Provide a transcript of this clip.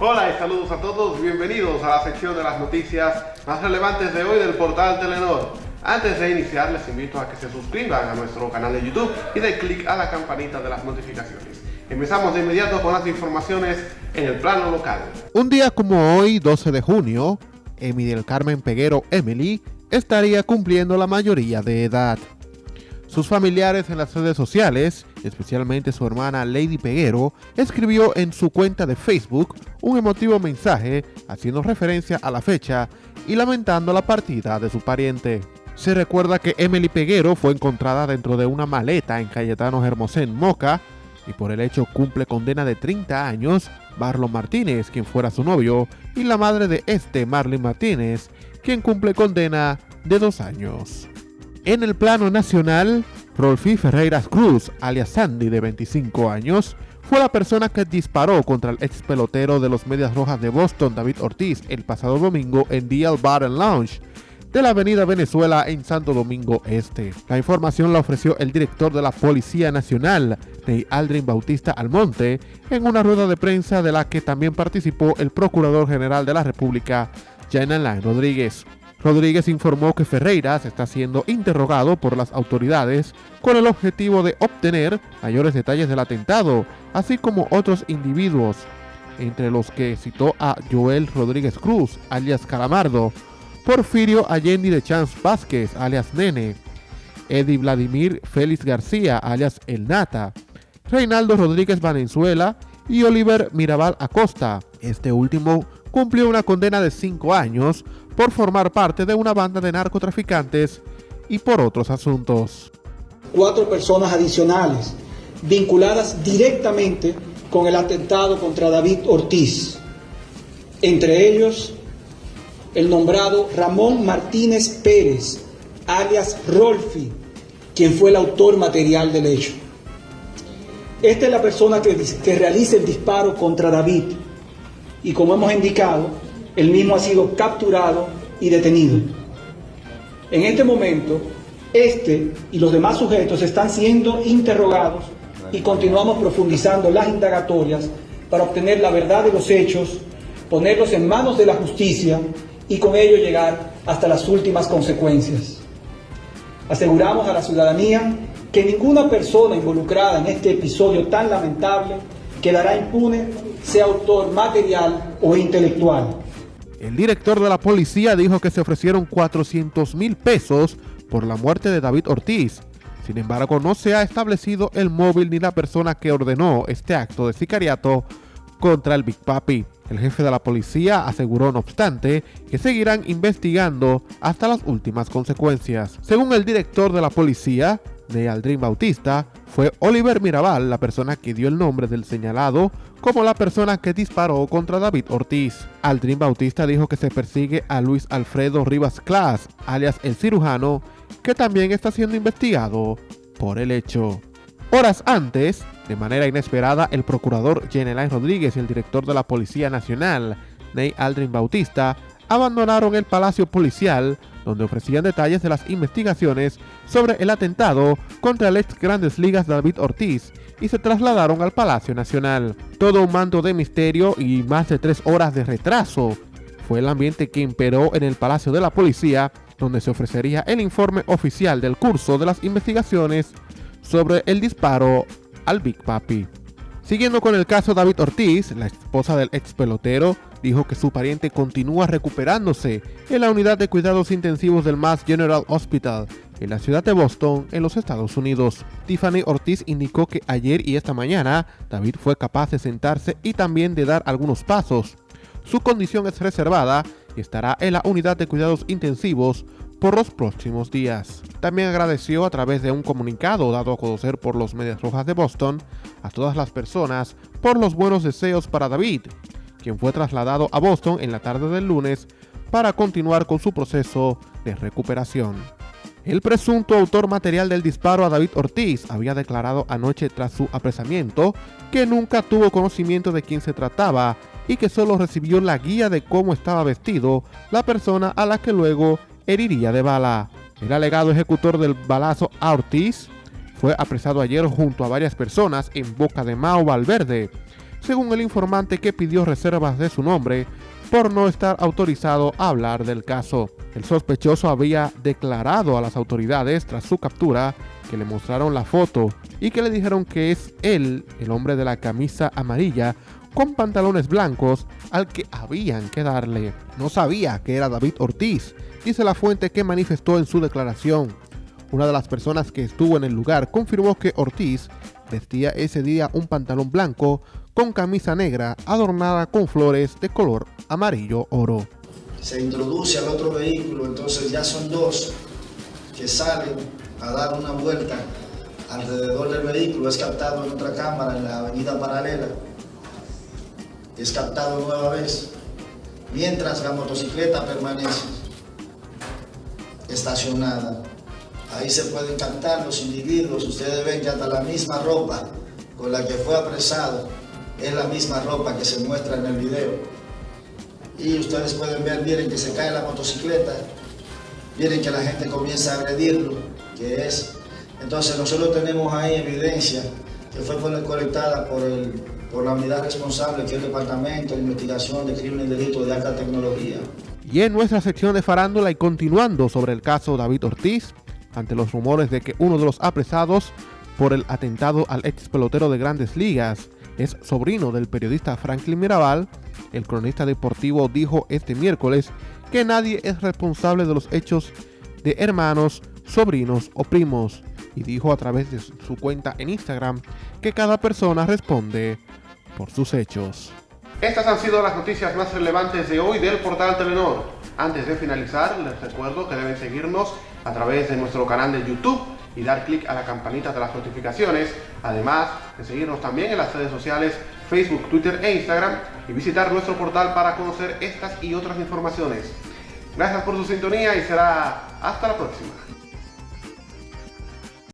Hola y saludos a todos, bienvenidos a la sección de las noticias más relevantes de hoy del portal Telenor. Antes de iniciar les invito a que se suscriban a nuestro canal de YouTube y den clic a la campanita de las notificaciones. Empezamos de inmediato con las informaciones en el plano local. Un día como hoy, 12 de junio, Emily del Carmen Peguero Emily estaría cumpliendo la mayoría de edad. Sus familiares en las redes sociales, especialmente su hermana Lady Peguero, escribió en su cuenta de Facebook un emotivo mensaje haciendo referencia a la fecha y lamentando la partida de su pariente. Se recuerda que Emily Peguero fue encontrada dentro de una maleta en Cayetano Hermosén, Moca, y por el hecho cumple condena de 30 años Barlo Martínez, quien fuera su novio, y la madre de este, Marlene Martínez, quien cumple condena de dos años. En el plano nacional, Rolfi Ferreiras Cruz, alias Sandy, de 25 años, fue la persona que disparó contra el ex pelotero de los Medias Rojas de Boston, David Ortiz, el pasado domingo en DL Bar and Lounge de la Avenida Venezuela en Santo Domingo Este. La información la ofreció el director de la Policía Nacional, Ney Aldrin Bautista Almonte, en una rueda de prensa de la que también participó el Procurador General de la República, Jan Alain Rodríguez. Rodríguez informó que Ferreiras está siendo interrogado por las autoridades con el objetivo de obtener mayores detalles del atentado, así como otros individuos, entre los que citó a Joel Rodríguez Cruz, alias Calamardo, Porfirio Allende de Chance Vázquez, alias Nene, Eddie Vladimir Félix García, alias El Nata, Reinaldo Rodríguez Valenzuela y Oliver Mirabal Acosta. Este último cumplió una condena de 5 años por formar parte de una banda de narcotraficantes y por otros asuntos. Cuatro personas adicionales vinculadas directamente con el atentado contra David Ortiz, entre ellos el nombrado Ramón Martínez Pérez, alias Rolfi, quien fue el autor material del hecho. Esta es la persona que, que realiza el disparo contra David y como hemos indicado, el mismo ha sido capturado y detenido. En este momento, este y los demás sujetos están siendo interrogados y continuamos profundizando las indagatorias para obtener la verdad de los hechos, ponerlos en manos de la justicia y con ello llegar hasta las últimas consecuencias. Aseguramos a la ciudadanía que ninguna persona involucrada en este episodio tan lamentable quedará impune, sea autor material o intelectual. El director de la policía dijo que se ofrecieron 400 mil pesos por la muerte de David Ortiz. Sin embargo, no se ha establecido el móvil ni la persona que ordenó este acto de sicariato contra el Big Papi. El jefe de la policía aseguró, no obstante, que seguirán investigando hasta las últimas consecuencias. Según el director de la policía, de Aldrin Bautista, fue Oliver Mirabal la persona que dio el nombre del señalado como la persona que disparó contra David Ortiz. Aldrin Bautista dijo que se persigue a Luis Alfredo Rivas Class, alias el cirujano, que también está siendo investigado por el hecho. Horas antes, de manera inesperada, el procurador General Rodríguez y el director de la Policía Nacional, Ney Aldrin Bautista, abandonaron el palacio policial donde ofrecían detalles de las investigaciones sobre el atentado contra el ex Grandes Ligas David Ortiz y se trasladaron al Palacio Nacional. Todo un manto de misterio y más de tres horas de retraso fue el ambiente que imperó en el Palacio de la Policía, donde se ofrecería el informe oficial del curso de las investigaciones sobre el disparo al Big Papi. Siguiendo con el caso David Ortiz, la esposa del ex pelotero dijo que su pariente continúa recuperándose en la unidad de cuidados intensivos del Mass General Hospital en la ciudad de Boston, en los Estados Unidos. Tiffany Ortiz indicó que ayer y esta mañana David fue capaz de sentarse y también de dar algunos pasos. Su condición es reservada y estará en la unidad de cuidados intensivos por los próximos días. También agradeció a través de un comunicado dado a conocer por los Medias Rojas de Boston a todas las personas por los buenos deseos para David, quien fue trasladado a Boston en la tarde del lunes para continuar con su proceso de recuperación. El presunto autor material del disparo a David Ortiz había declarado anoche tras su apresamiento que nunca tuvo conocimiento de quién se trataba y que solo recibió la guía de cómo estaba vestido la persona a la que luego heriría de bala. El alegado ejecutor del balazo a Ortiz fue apresado ayer junto a varias personas en Boca de Mao Valverde. Según el informante que pidió reservas de su nombre por no estar autorizado a hablar del caso. El sospechoso había declarado a las autoridades tras su captura que le mostraron la foto y que le dijeron que es él, el hombre de la camisa amarilla, con pantalones blancos al que habían que darle. No sabía que era David Ortiz, dice la fuente que manifestó en su declaración. Una de las personas que estuvo en el lugar confirmó que Ortiz vestía ese día un pantalón blanco con camisa negra adornada con flores de color amarillo oro. Se introduce al otro vehículo, entonces ya son dos que salen a dar una vuelta alrededor del vehículo, es captado en otra cámara en la avenida paralela, es captado nueva vez, mientras la motocicleta permanece estacionada. Ahí se pueden captar los individuos, ustedes ven que hasta la misma ropa con la que fue apresado es la misma ropa que se muestra en el video. Y ustedes pueden ver, miren que se cae la motocicleta, miren que la gente comienza a agredirlo, que es... Entonces nosotros tenemos ahí evidencia que fue colectada por, el, por la unidad responsable, que es el Departamento de Investigación de Crímenes y Delitos de Alta Tecnología. Y en nuestra sección de farándula y continuando sobre el caso David Ortiz, ante los rumores de que uno de los apresados por el atentado al ex pelotero de grandes ligas es sobrino del periodista Franklin Mirabal, el cronista deportivo dijo este miércoles que nadie es responsable de los hechos de hermanos, sobrinos o primos y dijo a través de su cuenta en Instagram que cada persona responde por sus hechos. Estas han sido las noticias más relevantes de hoy del portal Telenor. Antes de finalizar, les recuerdo que deben seguirnos a través de nuestro canal de YouTube y dar clic a la campanita de las notificaciones, además de seguirnos también en las redes sociales Facebook, Twitter e Instagram y visitar nuestro portal para conocer estas y otras informaciones. Gracias por su sintonía y será hasta la próxima.